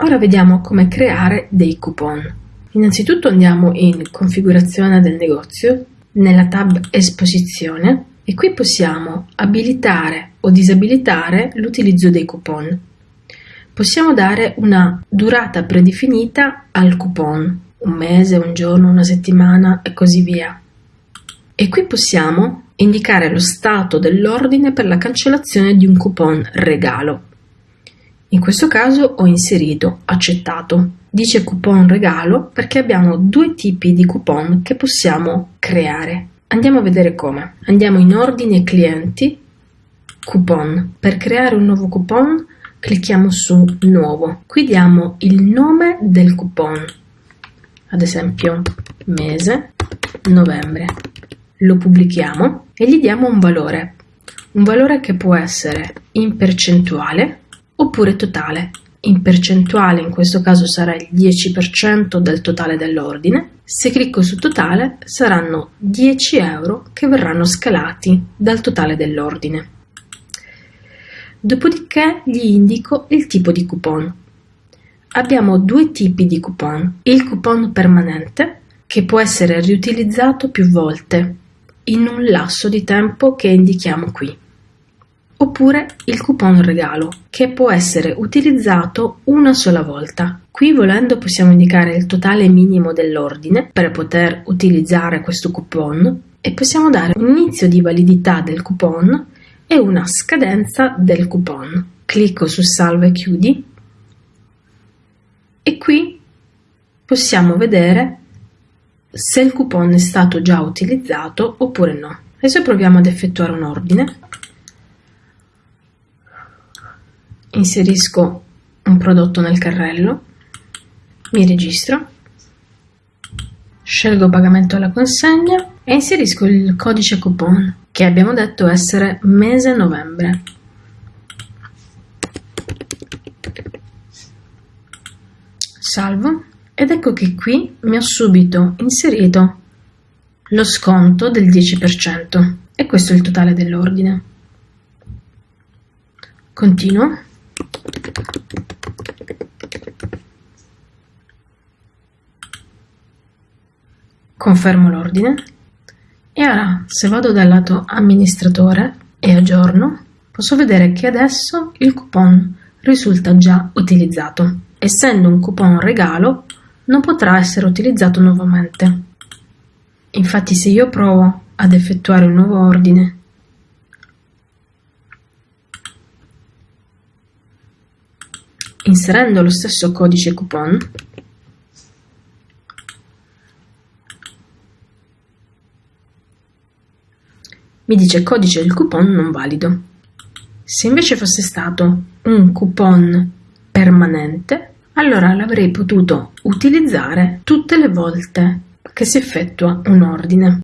Ora vediamo come creare dei coupon. Innanzitutto andiamo in configurazione del negozio, nella tab esposizione e qui possiamo abilitare o disabilitare l'utilizzo dei coupon. Possiamo dare una durata predefinita al coupon, un mese, un giorno, una settimana e così via. E qui possiamo indicare lo stato dell'ordine per la cancellazione di un coupon regalo. In questo caso ho inserito accettato. Dice coupon regalo perché abbiamo due tipi di coupon che possiamo creare. Andiamo a vedere come. Andiamo in ordine clienti, coupon. Per creare un nuovo coupon clicchiamo su nuovo. Qui diamo il nome del coupon, ad esempio mese novembre lo pubblichiamo e gli diamo un valore, un valore che può essere in percentuale oppure totale. In percentuale in questo caso sarà il 10% del totale dell'ordine. Se clicco su totale saranno 10 euro che verranno scalati dal totale dell'ordine. Dopodiché gli indico il tipo di coupon. Abbiamo due tipi di coupon. Il coupon permanente che può essere riutilizzato più volte in un lasso di tempo che indichiamo qui. Oppure il coupon regalo, che può essere utilizzato una sola volta. Qui volendo possiamo indicare il totale minimo dell'ordine per poter utilizzare questo coupon e possiamo dare un inizio di validità del coupon e una scadenza del coupon. Clicco su salva e chiudi e qui possiamo vedere se il coupon è stato già utilizzato oppure no. Adesso proviamo ad effettuare un ordine. Inserisco un prodotto nel carrello, mi registro, scelgo pagamento alla consegna e inserisco il codice coupon che abbiamo detto essere mese novembre. Salvo ed ecco che qui mi ha subito inserito lo sconto del 10% e questo è il totale dell'ordine. Continuo. Confermo l'ordine e ora se vado dal lato amministratore e aggiorno posso vedere che adesso il coupon risulta già utilizzato. Essendo un coupon regalo non potrà essere utilizzato nuovamente. Infatti se io provo ad effettuare un nuovo ordine inserendo lo stesso codice coupon mi dice codice del coupon non valido. Se invece fosse stato un coupon permanente, allora l'avrei potuto utilizzare tutte le volte che si effettua un ordine.